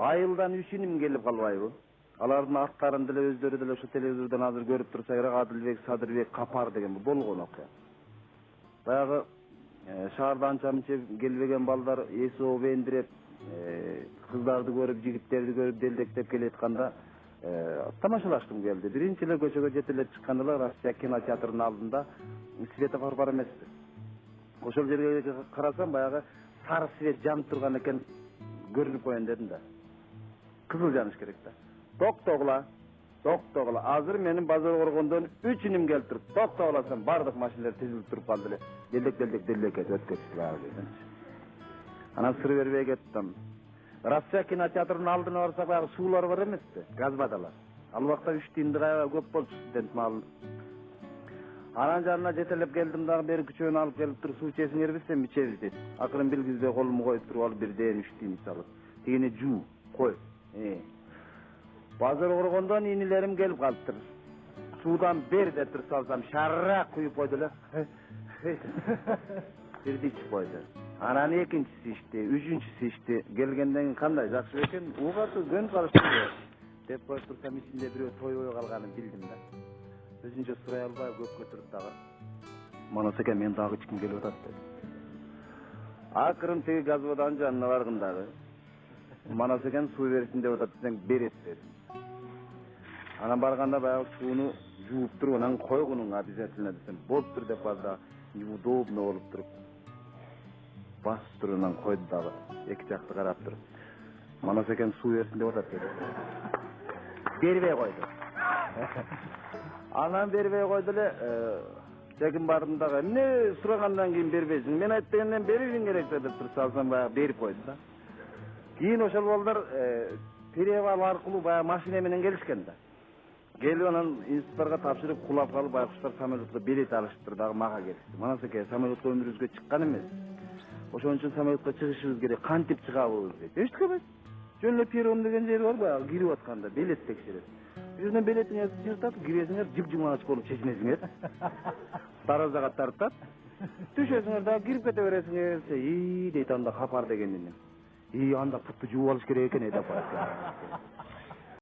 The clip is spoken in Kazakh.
айылдан үч иним келип калбайбы? Алардын аттарын деле өздөрү деле ошо телевизордон азыр көрүп турсак эле адилбек садырбек капар деген болгон окуя. Баягы шаарда анча мынча келбеген балдар эси ооп эндиреп кыздарды көрүп жигиттерди көрүп делдектеп келатканда тамашалашкым келди. Биринчи эле көчөгө жетелеп чыкканда эле россия кинотеатрынын алдында светофор бар эмеспи. Ошол жерге карасам баягы сары свет жанып турган экен көрүнүп коеюн дедим да. Kızılcan işkerekte. Tok toğla, tok toğla. Azır menin bazar orgundan üç inim gelip durup, tok toğlasın bardık maşinler tezilip durup kaldı. Delik delik delik et, öt geçtiler. Ana sır vermeye gittim. Rossiya kinoteatrının aldığına varsak bayağı sular var emesti, gazbadalar. Al vakta üç dindiraya köp bol student mal. Anan canına jetelep geldim daha beri küçüğünü alıp gelip dur su içesin yerbizsen içeriz dedi. Akırın bilgizde kolumu koyup dur al bir değer üç din salıp. Yine cu koy. Базар коргондон инилерим келип калыптыр суудан бер деп туруп салсам шарак куюп койду эле бирди ичип койду анан экинчиси ичти үчүнчүсү ичти келгенден кийин кандай жакшы бекен угаты көнүп калыштырбы деп коюп турсам ичинде бирөө тойбой калганын билдим да өзүнчө сурай албай көп көтөрүп дагы манас экен мен дагы ичким келип атат деди акырын тиги газ водонун жанына баргым дагы манас экен суу берсин деп атат десең берет дедим. Анан барганда баягы сууну жууп туруп анан койгунуң обязательно десем. Болуптур деп калды дагы болуп туруп. Басып туруп анан койду дагы эки жакты карап туруп. Манас экен суу берсин деп атат бербей койду. Анан бербей койду эле чекин бардым дагы. Эмне сурагандан кийин бербейсиң? Мен айтып дегенден беришиң керек деп туруп салсам баягы берип койду да. Кийин ошол балдар перевал аркылуу баягы машина менен келишкен да келип анан институттарга тапшырып кулап калып байкуштар самолетко билет алышыптыр дагы мага келишти манас эке самолетко өмүрүбүзгө чыккан эмес ошон үчүн самолетко чыгышыбыз керек кантип чыгабыз дейт эчтеке эмес жөн эле перрон деген жери бар баягы кирип атканда билет текшерет ошол жерден билетиңерди жыртат киресиңер жып жумалач болуп чечинесиңер даражага тартат түшөсүңөр дагы кирип кете бересиңер дейт анда капар деген анда путtu жууп алыш керек деп коет